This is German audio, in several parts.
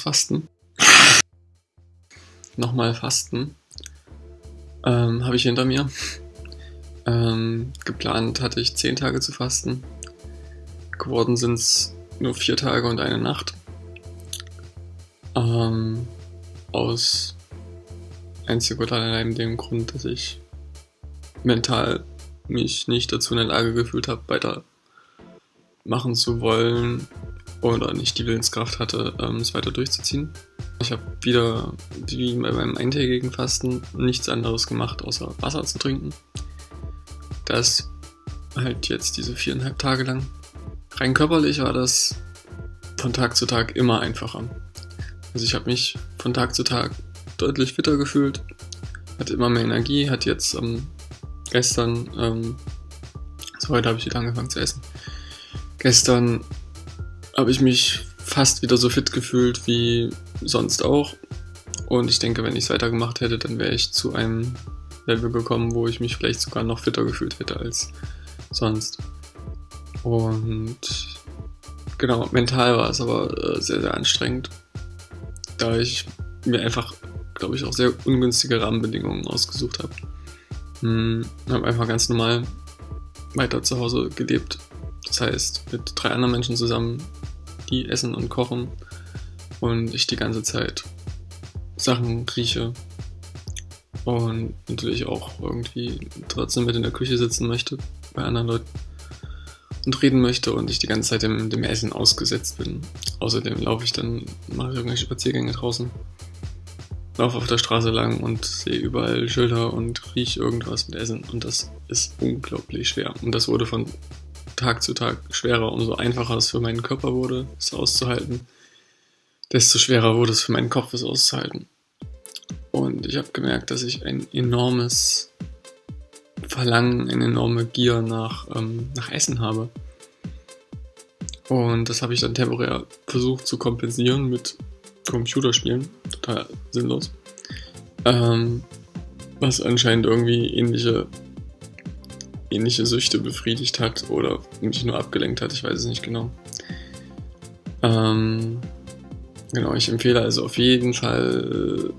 Fasten. Nochmal Fasten. Ähm, Habe ich hinter mir. Ähm, geplant hatte ich 10 Tage zu fasten. Geworden sind es nur 4 Tage und eine Nacht. Ähm, aus einzig und allein dem Grund, dass ich mental mich nicht dazu in der Lage gefühlt habe, weiter machen zu wollen oder nicht die Willenskraft hatte, ähm, es weiter durchzuziehen. Ich habe wieder, wie bei meinem eintägigen Fasten, nichts anderes gemacht, außer Wasser zu trinken. Das halt jetzt diese viereinhalb Tage lang. Rein körperlich war das von Tag zu Tag immer einfacher. Also ich habe mich von Tag zu Tag deutlich fitter gefühlt, hatte immer mehr Energie, hat jetzt ähm, gestern, ähm, also heute habe ich wieder angefangen zu essen. Gestern habe ich mich fast wieder so fit gefühlt wie sonst auch. Und ich denke, wenn ich es weitergemacht hätte, dann wäre ich zu einem Level gekommen, wo ich mich vielleicht sogar noch fitter gefühlt hätte als sonst. Und genau, mental war es aber äh, sehr, sehr anstrengend, da ich mir einfach, glaube ich, auch sehr ungünstige Rahmenbedingungen ausgesucht habe. Hm, habe einfach ganz normal weiter zu Hause gelebt. Das heißt, mit drei anderen Menschen zusammen, die essen und kochen und ich die ganze Zeit Sachen rieche und natürlich auch irgendwie trotzdem mit in der Küche sitzen möchte bei anderen Leuten und reden möchte und ich die ganze Zeit dem, dem Essen ausgesetzt bin. Außerdem laufe ich dann, mache ich irgendwelche Spaziergänge draußen laufe auf der Straße lang und sehe überall Schilder und rieche irgendwas mit Essen und das ist unglaublich schwer. Und das wurde von Tag zu Tag schwerer, umso einfacher es für meinen Körper wurde, es auszuhalten, desto schwerer wurde es für meinen Kopf, es auszuhalten. Und ich habe gemerkt, dass ich ein enormes Verlangen, eine enorme Gier nach, ähm, nach Essen habe. Und das habe ich dann temporär versucht zu kompensieren mit Computerspielen. Total sinnlos. Ähm, was anscheinend irgendwie ähnliche, ähnliche Süchte befriedigt hat oder mich nur abgelenkt hat, ich weiß es nicht genau. Ähm, genau, ich empfehle also auf jeden Fall,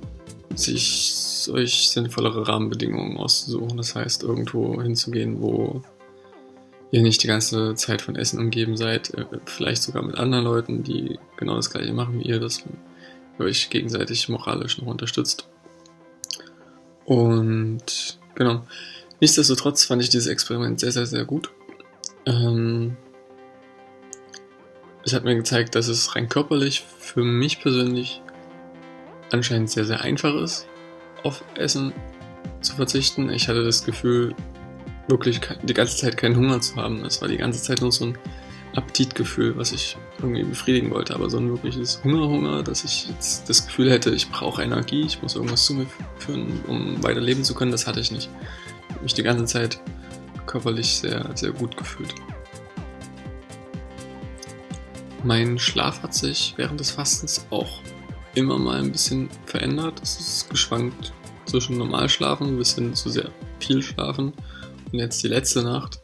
sich solch sinnvollere Rahmenbedingungen auszusuchen. Das heißt, irgendwo hinzugehen, wo ihr nicht die ganze Zeit von Essen umgeben seid, äh, vielleicht sogar mit anderen Leuten, die genau das gleiche machen wie ihr, das euch gegenseitig moralisch noch unterstützt. Und genau. Nichtsdestotrotz fand ich dieses Experiment sehr, sehr, sehr gut. Ähm, es hat mir gezeigt, dass es rein körperlich für mich persönlich anscheinend sehr, sehr einfach ist, auf Essen zu verzichten. Ich hatte das Gefühl, wirklich die ganze Zeit keinen Hunger zu haben. Es war die ganze Zeit nur so ein Appetitgefühl, was ich irgendwie befriedigen wollte, aber so ein wirkliches Hunger-Hunger, dass ich jetzt das Gefühl hätte, ich brauche Energie, ich muss irgendwas zu mir führen, um weiter leben zu können, das hatte ich nicht. Mich die ganze Zeit körperlich sehr, sehr gut gefühlt. Mein Schlaf hat sich während des Fastens auch immer mal ein bisschen verändert. Es ist geschwankt zwischen Normalschlafen bis hin zu sehr viel Schlafen. Und jetzt die letzte Nacht.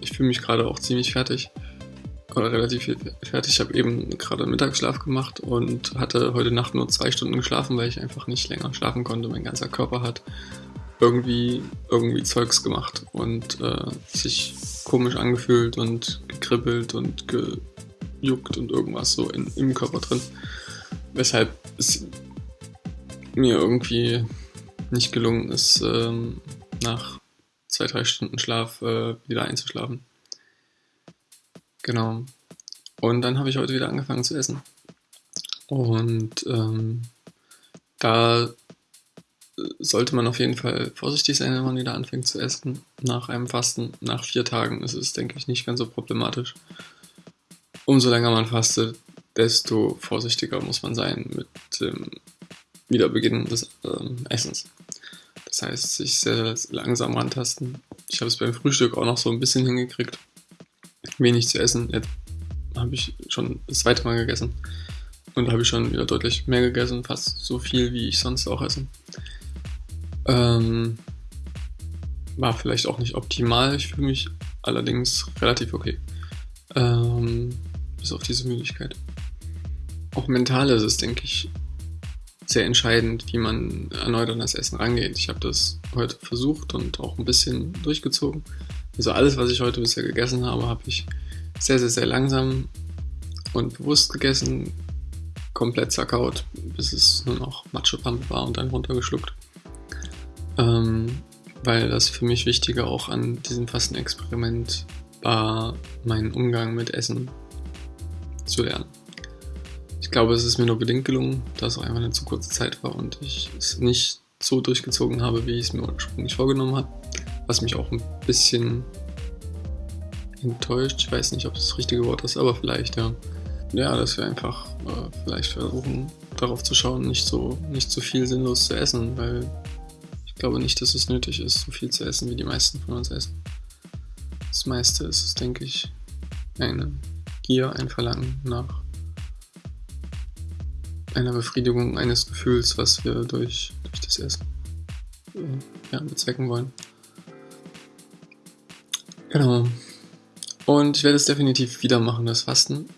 Ich fühle mich gerade auch ziemlich fertig oder relativ fertig. Ich habe eben gerade Mittagsschlaf gemacht und hatte heute Nacht nur zwei Stunden geschlafen, weil ich einfach nicht länger schlafen konnte. Mein ganzer Körper hat irgendwie, irgendwie Zeugs gemacht und äh, sich komisch angefühlt und gekribbelt und gejuckt und irgendwas so in, im Körper drin. Weshalb es mir irgendwie nicht gelungen ist, ähm, nach zwei, drei Stunden Schlaf äh, wieder einzuschlafen. Genau. Und dann habe ich heute wieder angefangen zu essen. Und ähm, da sollte man auf jeden Fall vorsichtig sein, wenn man wieder anfängt zu essen. Nach einem Fasten, nach vier Tagen ist es, denke ich, nicht ganz so problematisch. Umso länger man fastet, desto vorsichtiger muss man sein mit dem Wiederbeginn des ähm, Essens. Das heißt, sich sehr langsam rantasten. Ich habe es beim Frühstück auch noch so ein bisschen hingekriegt wenig zu essen. Jetzt habe ich schon das zweite Mal gegessen. Und habe ich schon wieder deutlich mehr gegessen, fast so viel, wie ich sonst auch esse. Ähm, war vielleicht auch nicht optimal. Ich fühle mich allerdings relativ okay. Ähm, bis auf diese Müdigkeit. auch mental ist es, denke ich, sehr entscheidend, wie man erneut an das Essen rangeht. Ich habe das heute versucht und auch ein bisschen durchgezogen. Also alles, was ich heute bisher gegessen habe, habe ich sehr, sehr, sehr langsam und bewusst gegessen, komplett zerkaut, bis es nur noch Matschepampe war und dann runtergeschluckt. Ähm, weil das für mich Wichtige auch an diesem Fastenexperiment war, meinen Umgang mit Essen zu lernen. Ich glaube, es ist mir nur bedingt gelungen, da es auch einfach eine zu kurze Zeit war und ich es nicht so durchgezogen habe, wie ich es mir ursprünglich vorgenommen habe. Was mich auch ein bisschen enttäuscht. Ich weiß nicht, ob das das richtige Wort ist, aber vielleicht, ja. Ja, dass wir einfach äh, vielleicht versuchen, darauf zu schauen, nicht so, nicht so viel sinnlos zu essen, weil ich glaube nicht, dass es nötig ist, so viel zu essen, wie die meisten von uns essen. Das meiste ist es, denke ich, eine Gier, ein Verlangen nach einer Befriedigung eines Gefühls, was wir durch, durch das Essen äh, ja, bezwecken wollen. Genau. Und ich werde es definitiv wieder machen, das Fasten.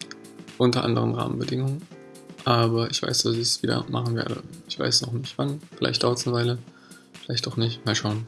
Unter anderen Rahmenbedingungen. Aber ich weiß, dass ich es wieder machen werde. Ich weiß noch nicht wann. Vielleicht dauert es eine Weile. Vielleicht auch nicht. Mal schauen.